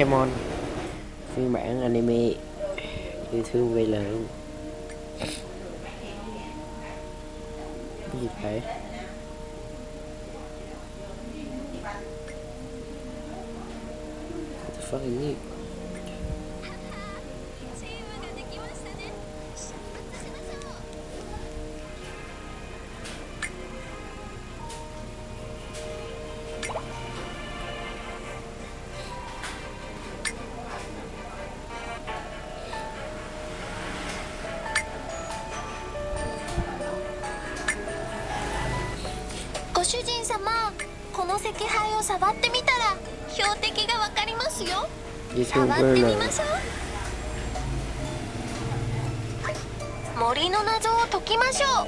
Pokemon. Phiên bản anime yêu thương VL luôn cái gì vậy What the fuck is it? この石牌を触ってみたら標的がわかりますよ。触ってみましょう。森の謎を解きましょう。はっ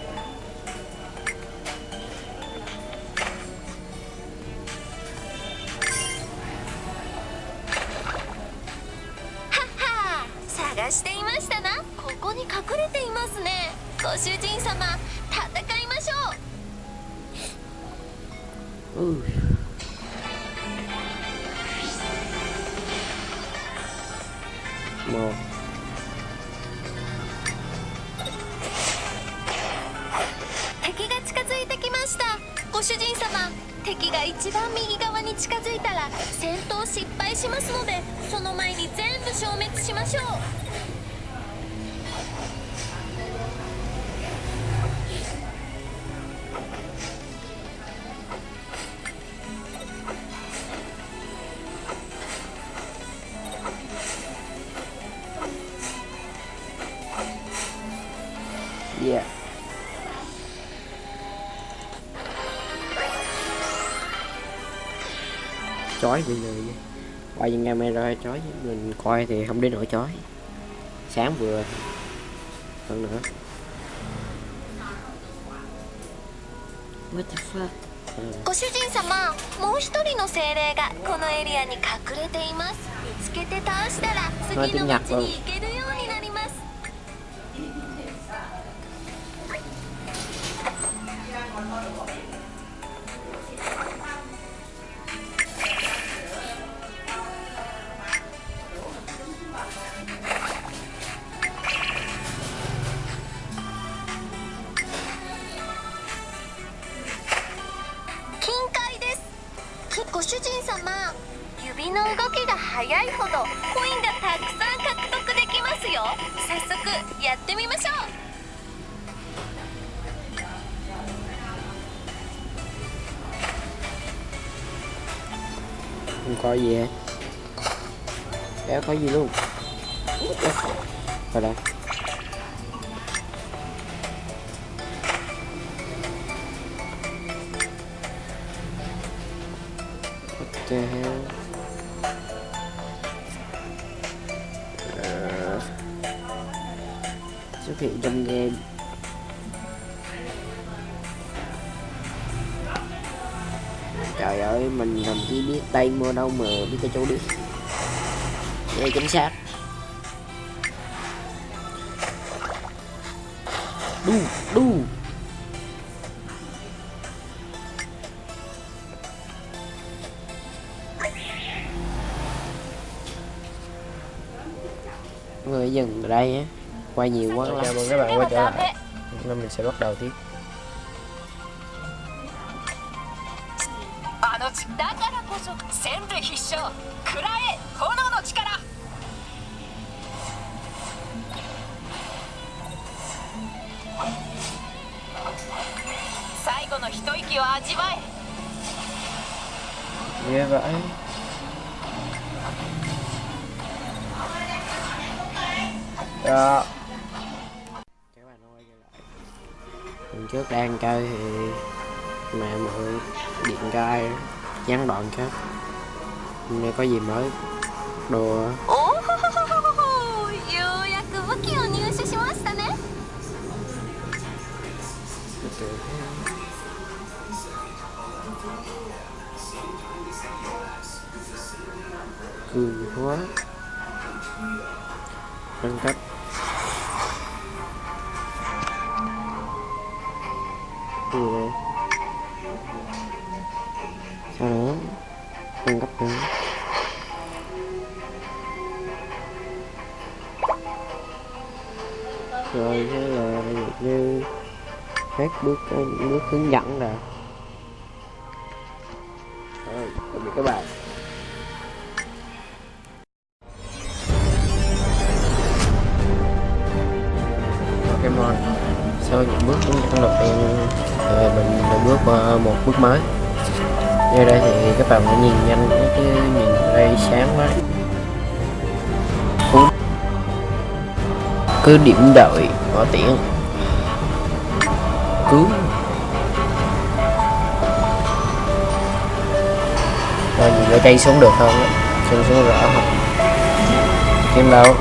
は探していましたな。ここに隠れていますね。ご主人様う敵が近づいてきました。ご主人様敵が一番右側に近づいたら戦闘失敗しますのでその前に全部消滅しましょう。chói bị người qua những camera chói mình coi thì không đến nỗi chói sáng vừa hơn nữa what the fuck ご主人様もう一人の精霊がこのエリアに隠れています見つけて倒したら次の町に行ける 動きが速いほどコインがたくさん獲得できますよ。早速やってみましょう。かわいいえ。Xuất hiện trong game. Trời ơi, mình thậm chí biết tay mua đâu mà biết cái chỗ đi đây chính xác. Đu đu. Người dừng ở đây á. quay nhiều quá lắm chào mừng các bạn quay trở lại Hôm nay mình sẽ bắt đầu tiếp あのちだからこそ戦類必勝食らえ炎の力最後の一息を味わえ ghê vậy đó hôm trước đang chơi thì mẹ mượn điện cho gián đoạn khác hôm có gì mới? Đồ cười quá. Nâng cấp hết bước bước hướng dẫn rồi rồi tạm biệt các bạn. Pokemon sau những bước hướng dẫn đầu tiên mình đã bước qua một bước mới. Như đây thì các bạn phải nhìn nhanh cái, nhìn đây sáng quá. Cứ điểm đợi bỏ tiễn cứu. Rồi nhìn cái cây xuống được không? Xuống xuống rõ không? Kim đâu?